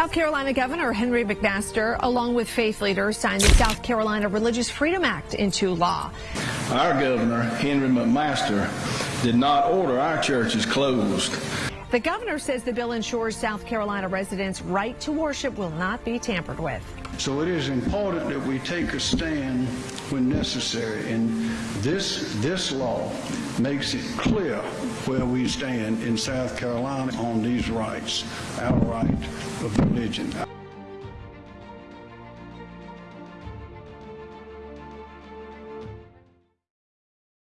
South Carolina Governor Henry McMaster, along with faith leaders, signed the South Carolina Religious Freedom Act into law. Our governor, Henry McMaster, did not order our churches closed. The governor says the bill ensures South Carolina residents' right to worship will not be tampered with. So it is important that we take a stand when necessary, and this this law makes it clear where we stand in South Carolina on these rights, our right of religion.